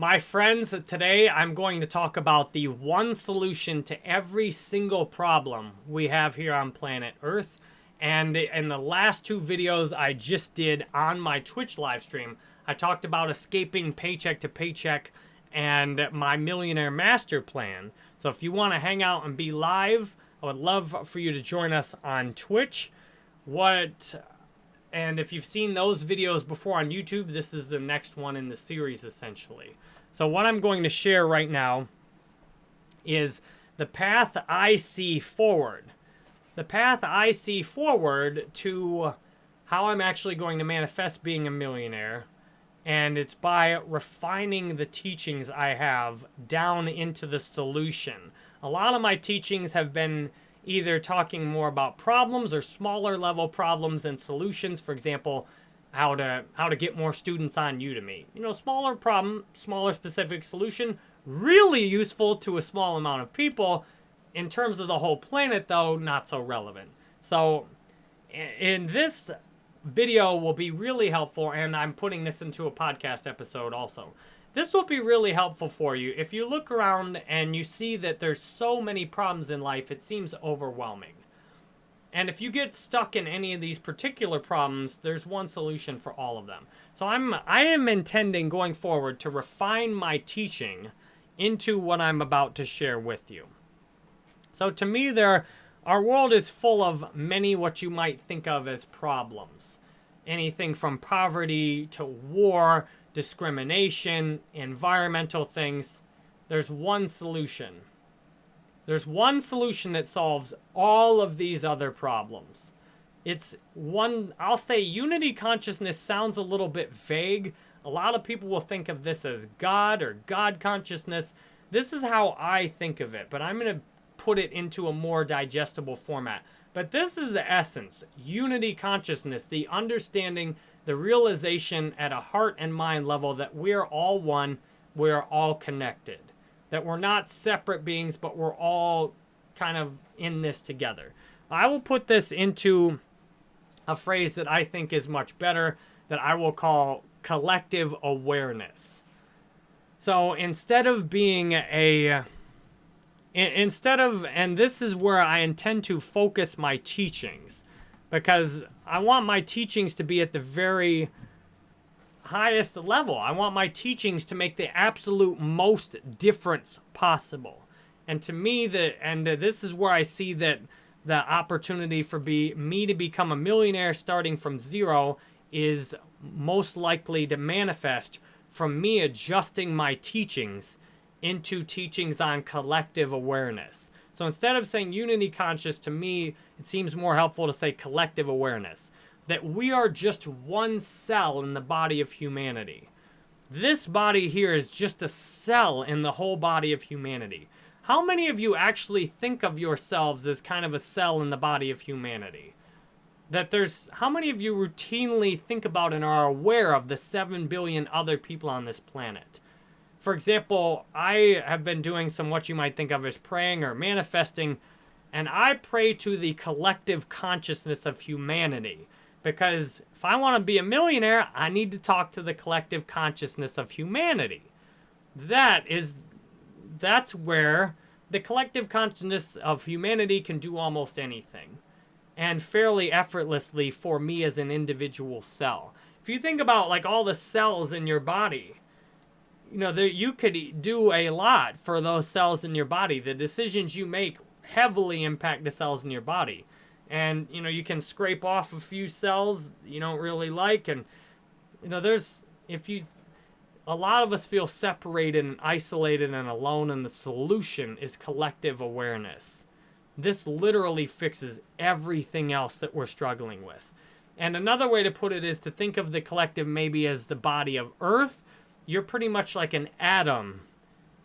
My friends, today I'm going to talk about the one solution to every single problem we have here on planet Earth. And in the last two videos I just did on my Twitch live stream, I talked about escaping paycheck to paycheck and my millionaire master plan. So if you want to hang out and be live, I would love for you to join us on Twitch. What and if you've seen those videos before on YouTube, this is the next one in the series essentially. So what I'm going to share right now is the path I see forward. The path I see forward to how I'm actually going to manifest being a millionaire. And it's by refining the teachings I have down into the solution. A lot of my teachings have been either talking more about problems or smaller level problems and solutions. For example, how to how to get more students on Udemy. You know, smaller problem, smaller specific solution, really useful to a small amount of people. In terms of the whole planet, though, not so relevant. So, in this video will be really helpful, and I'm putting this into a podcast episode also. This will be really helpful for you. If you look around and you see that there's so many problems in life, it seems overwhelming. And if you get stuck in any of these particular problems, there's one solution for all of them. So I'm I am intending going forward to refine my teaching into what I'm about to share with you. So to me there our world is full of many what you might think of as problems. Anything from poverty to war, discrimination, environmental things. There's one solution there's one solution that solves all of these other problems. It's one, I'll say unity consciousness sounds a little bit vague. A lot of people will think of this as God or God consciousness. This is how I think of it, but I'm going to put it into a more digestible format. But this is the essence, unity consciousness, the understanding, the realization at a heart and mind level that we're all one, we're all connected that we're not separate beings, but we're all kind of in this together. I will put this into a phrase that I think is much better that I will call collective awareness. So instead of being a instead of and this is where I intend to focus my teachings because I want my teachings to be at the very highest level. I want my teachings to make the absolute most difference possible. And to me, the and uh, this is where I see that the opportunity for be me to become a millionaire starting from zero is most likely to manifest from me adjusting my teachings into teachings on collective awareness. So instead of saying unity conscious, to me, it seems more helpful to say collective awareness that we are just one cell in the body of humanity. This body here is just a cell in the whole body of humanity. How many of you actually think of yourselves as kind of a cell in the body of humanity? That there's, how many of you routinely think about and are aware of the 7 billion other people on this planet? For example, I have been doing some what you might think of as praying or manifesting, and I pray to the collective consciousness of humanity. Because if I want to be a millionaire, I need to talk to the collective consciousness of humanity. That is, that's where the collective consciousness of humanity can do almost anything. And fairly effortlessly for me as an individual cell. If you think about like all the cells in your body, you know, there, you could do a lot for those cells in your body. The decisions you make heavily impact the cells in your body and you know you can scrape off a few cells you don't really like and you know there's if you a lot of us feel separated and isolated and alone and the solution is collective awareness. This literally fixes everything else that we're struggling with. And another way to put it is to think of the collective maybe as the body of earth. You're pretty much like an atom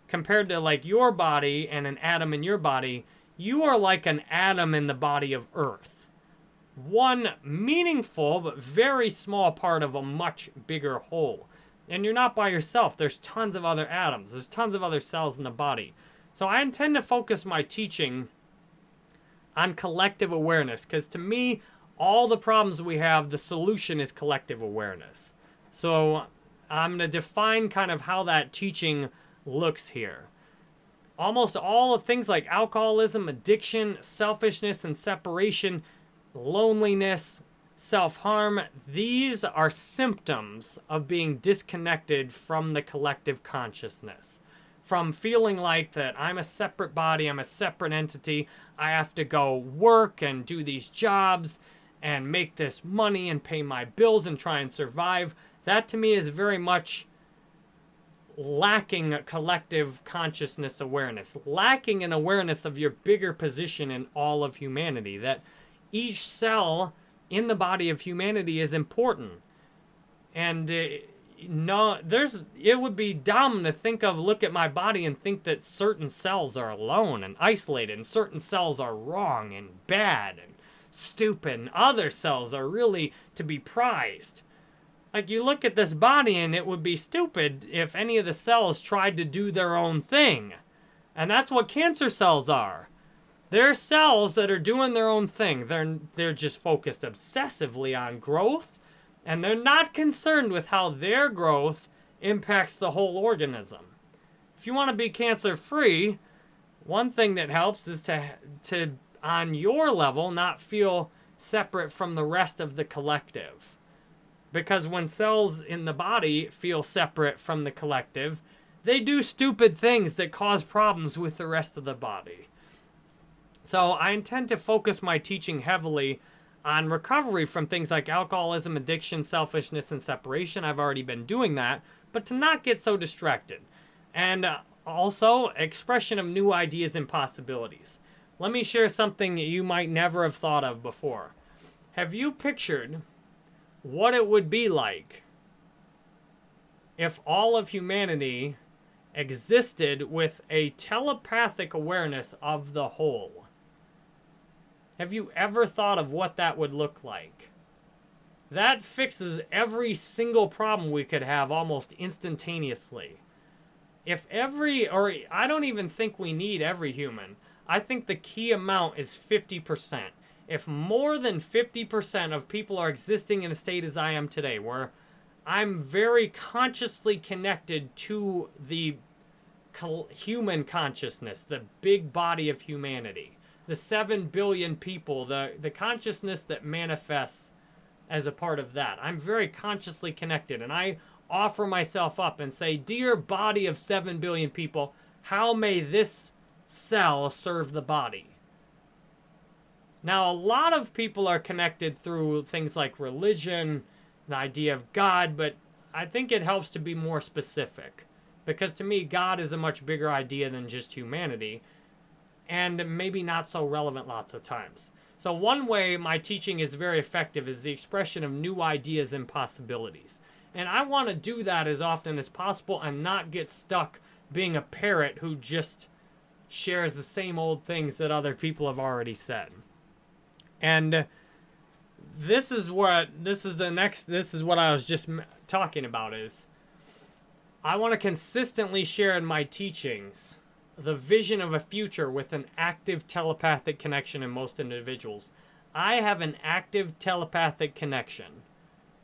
compared to like your body and an atom in your body you are like an atom in the body of Earth. One meaningful but very small part of a much bigger whole. And you're not by yourself. There's tons of other atoms. There's tons of other cells in the body. So I intend to focus my teaching on collective awareness because to me, all the problems we have, the solution is collective awareness. So I'm going to define kind of how that teaching looks here. Almost all of things like alcoholism, addiction, selfishness and separation, loneliness, self-harm, these are symptoms of being disconnected from the collective consciousness. From feeling like that I'm a separate body, I'm a separate entity, I have to go work and do these jobs and make this money and pay my bills and try and survive. That to me is very much lacking collective consciousness awareness, lacking an awareness of your bigger position in all of humanity, that each cell in the body of humanity is important. And uh, no, there's, it would be dumb to think of, look at my body and think that certain cells are alone and isolated and certain cells are wrong and bad and stupid and other cells are really to be prized. Like, you look at this body and it would be stupid if any of the cells tried to do their own thing. And that's what cancer cells are. They're cells that are doing their own thing. They're, they're just focused obsessively on growth, and they're not concerned with how their growth impacts the whole organism. If you want to be cancer-free, one thing that helps is to, to, on your level, not feel separate from the rest of the collective. Because when cells in the body feel separate from the collective, they do stupid things that cause problems with the rest of the body. So I intend to focus my teaching heavily on recovery from things like alcoholism, addiction, selfishness, and separation. I've already been doing that, but to not get so distracted. And uh, also, expression of new ideas and possibilities. Let me share something you might never have thought of before. Have you pictured what it would be like if all of humanity existed with a telepathic awareness of the whole. Have you ever thought of what that would look like? That fixes every single problem we could have almost instantaneously. If every, or I don't even think we need every human. I think the key amount is 50% if more than 50% of people are existing in a state as I am today, where I'm very consciously connected to the human consciousness, the big body of humanity, the 7 billion people, the, the consciousness that manifests as a part of that. I'm very consciously connected, and I offer myself up and say, Dear body of 7 billion people, how may this cell serve the body? Now, a lot of people are connected through things like religion, the idea of God, but I think it helps to be more specific. Because to me, God is a much bigger idea than just humanity, and maybe not so relevant lots of times. So one way my teaching is very effective is the expression of new ideas and possibilities. And I want to do that as often as possible and not get stuck being a parrot who just shares the same old things that other people have already said. And this is what, this is the next, this is what I was just talking about is, I want to consistently share in my teachings the vision of a future with an active telepathic connection in most individuals. I have an active telepathic connection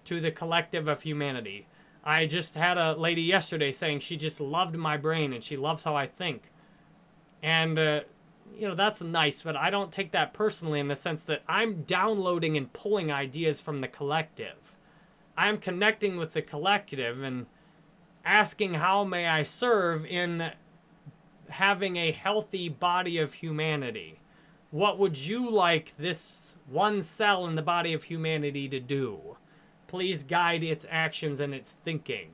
to the collective of humanity. I just had a lady yesterday saying she just loved my brain and she loves how I think. And uh, you know, that's nice, but I don't take that personally in the sense that I'm downloading and pulling ideas from the collective. I'm connecting with the collective and asking how may I serve in having a healthy body of humanity. What would you like this one cell in the body of humanity to do? Please guide its actions and its thinking.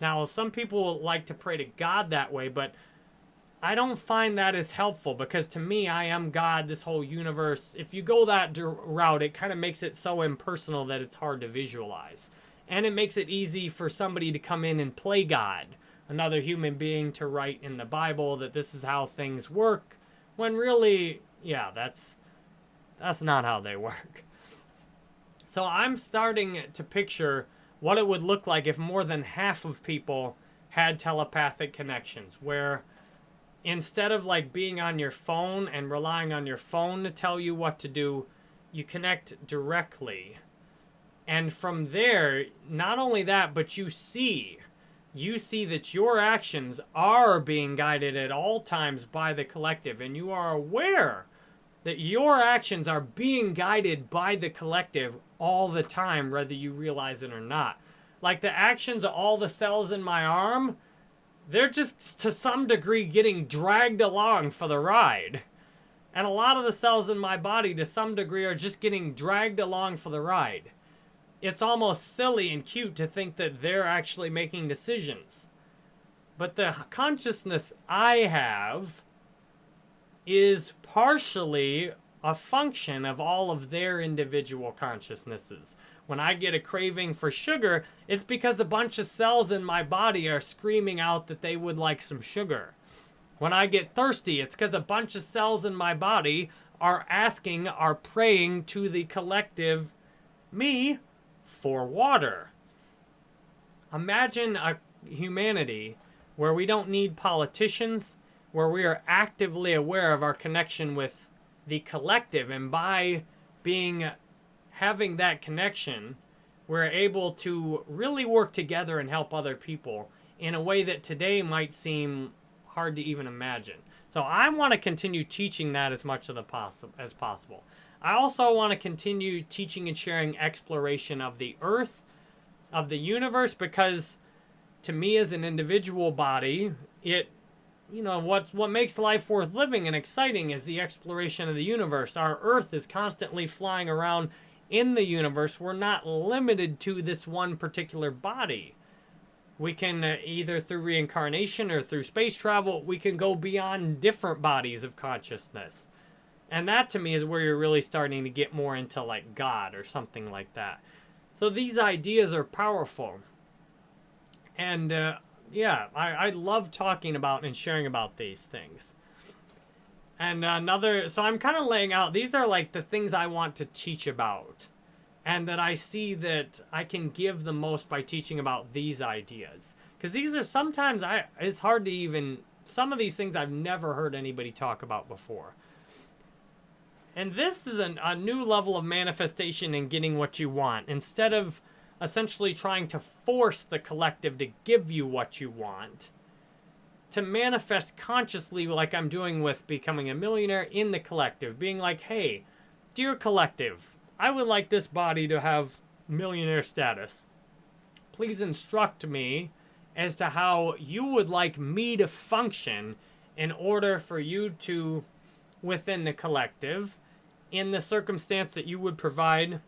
Now, some people like to pray to God that way, but I don't find that as helpful because to me, I am God, this whole universe. If you go that route, it kind of makes it so impersonal that it's hard to visualize. And it makes it easy for somebody to come in and play God, another human being to write in the Bible that this is how things work, when really, yeah, that's, that's not how they work. So I'm starting to picture what it would look like if more than half of people had telepathic connections, where instead of like being on your phone and relying on your phone to tell you what to do, you connect directly. And from there, not only that, but you see, you see that your actions are being guided at all times by the collective, and you are aware that your actions are being guided by the collective all the time, whether you realize it or not. Like the actions of all the cells in my arm, they're just to some degree getting dragged along for the ride. And a lot of the cells in my body, to some degree, are just getting dragged along for the ride. It's almost silly and cute to think that they're actually making decisions. But the consciousness I have is partially a function of all of their individual consciousnesses. When I get a craving for sugar, it's because a bunch of cells in my body are screaming out that they would like some sugar. When I get thirsty, it's because a bunch of cells in my body are asking, are praying to the collective me for water. Imagine a humanity where we don't need politicians, where we are actively aware of our connection with the collective and by being having that connection we're able to really work together and help other people in a way that today might seem hard to even imagine. So i want to continue teaching that as much the as possible. I also want to continue teaching and sharing exploration of the earth of the universe because to me as an individual body it you know, what, what makes life worth living and exciting is the exploration of the universe. Our Earth is constantly flying around in the universe. We're not limited to this one particular body. We can, uh, either through reincarnation or through space travel, we can go beyond different bodies of consciousness. And that to me is where you're really starting to get more into like God or something like that. So these ideas are powerful. And uh, yeah, I, I love talking about and sharing about these things. And another, so I'm kind of laying out, these are like the things I want to teach about. And that I see that I can give the most by teaching about these ideas. Because these are sometimes, I it's hard to even, some of these things I've never heard anybody talk about before. And this is an, a new level of manifestation and getting what you want. Instead of essentially trying to force the collective to give you what you want, to manifest consciously like I'm doing with becoming a millionaire in the collective, being like, hey, dear collective, I would like this body to have millionaire status. Please instruct me as to how you would like me to function in order for you to, within the collective, in the circumstance that you would provide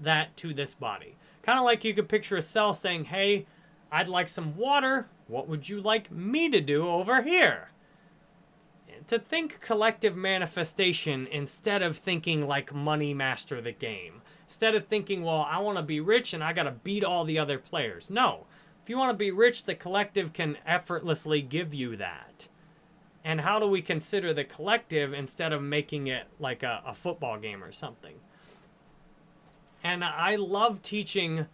that to this body. Kind of like you could picture a cell saying, hey, I'd like some water. What would you like me to do over here? To think collective manifestation instead of thinking like money master the game. Instead of thinking, well, I want to be rich and I got to beat all the other players. No. If you want to be rich, the collective can effortlessly give you that. And how do we consider the collective instead of making it like a, a football game or something? And I love teaching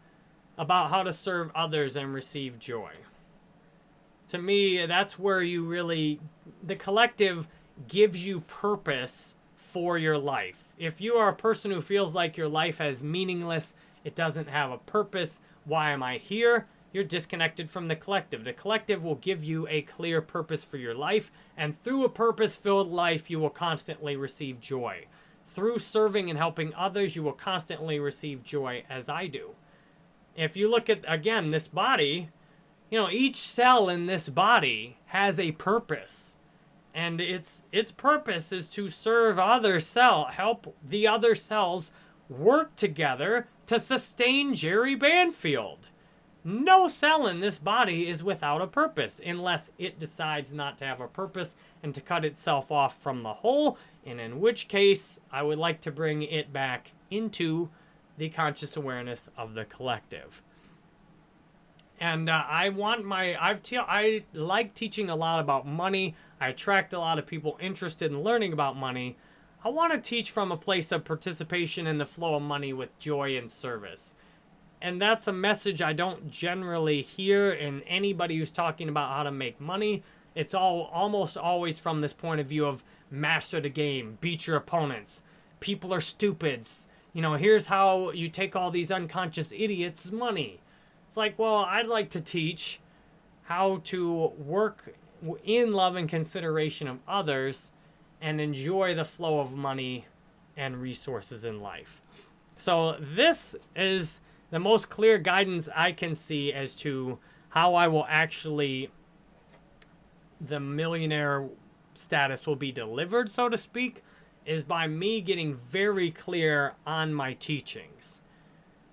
about how to serve others and receive joy. To me, that's where you really, the collective gives you purpose for your life. If you are a person who feels like your life is meaningless, it doesn't have a purpose, why am I here? You're disconnected from the collective. The collective will give you a clear purpose for your life, and through a purpose filled life, you will constantly receive joy. Through serving and helping others, you will constantly receive joy as I do. If you look at, again, this body, you know, each cell in this body has a purpose. And its its purpose is to serve other cell, help the other cells work together to sustain Jerry Banfield. No cell in this body is without a purpose unless it decides not to have a purpose and to cut itself off from the whole, and in which case I would like to bring it back into the conscious awareness of the collective. And uh, I want my, I've te- I like teaching a lot about money. I attract a lot of people interested in learning about money. I want to teach from a place of participation in the flow of money with joy and service. And that's a message I don't generally hear in anybody who's talking about how to make money. It's all almost always from this point of view of master the game, beat your opponents. People are stupids. you know, here's how you take all these unconscious idiots' money. It's like, well, I'd like to teach how to work in love and consideration of others and enjoy the flow of money and resources in life. So this is the most clear guidance I can see as to how I will actually, the millionaire status will be delivered, so to speak, is by me getting very clear on my teachings.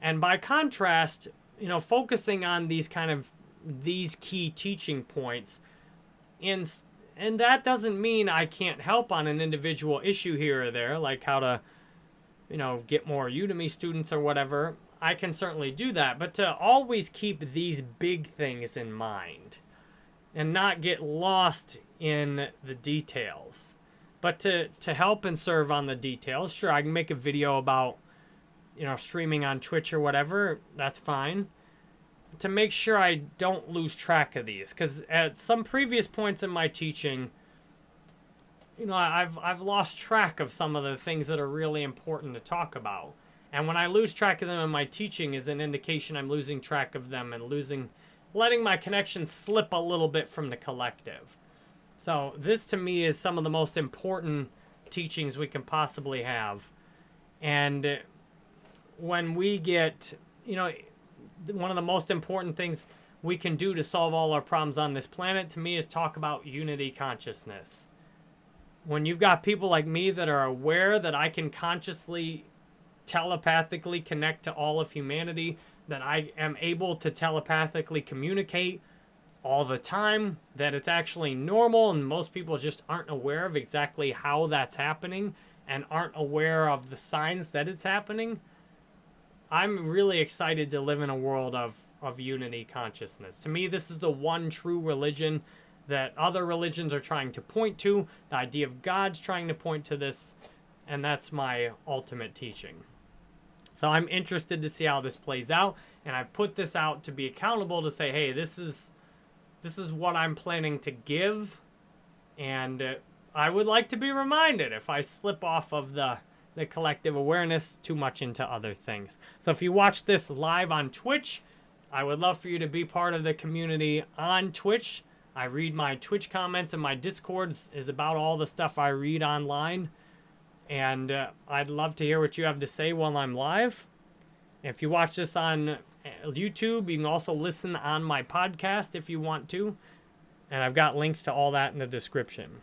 And by contrast, you know, focusing on these kind of, these key teaching points, and and that doesn't mean I can't help on an individual issue here or there, like how to, you know, get more Udemy students or whatever. I can certainly do that, but to always keep these big things in mind and not get lost in the details. But to, to help and serve on the details, sure, I can make a video about, you know, streaming on Twitch or whatever. That's fine. To make sure I don't lose track of these. Because at some previous points in my teaching, you know, I've, I've lost track of some of the things that are really important to talk about. And when I lose track of them in my teaching is an indication I'm losing track of them and losing, letting my connection slip a little bit from the collective. So this to me is some of the most important teachings we can possibly have. And when we get, you know, one of the most important things we can do to solve all our problems on this planet to me is talk about unity consciousness. When you've got people like me that are aware that I can consciously telepathically connect to all of humanity, that I am able to telepathically communicate all the time, that it's actually normal and most people just aren't aware of exactly how that's happening and aren't aware of the signs that it's happening. I'm really excited to live in a world of, of unity consciousness. To me, this is the one true religion that other religions are trying to point to. The idea of God's trying to point to this, and that's my ultimate teaching. So I'm interested to see how this plays out, and I put this out to be accountable to say, hey, this is this is what I'm planning to give, and uh, I would like to be reminded if I slip off of the, the collective awareness too much into other things. So if you watch this live on Twitch, I would love for you to be part of the community on Twitch. I read my Twitch comments and my Discords is about all the stuff I read online. And uh, I'd love to hear what you have to say while I'm live. If you watch this on YouTube. You can also listen on my podcast if you want to. And I've got links to all that in the description.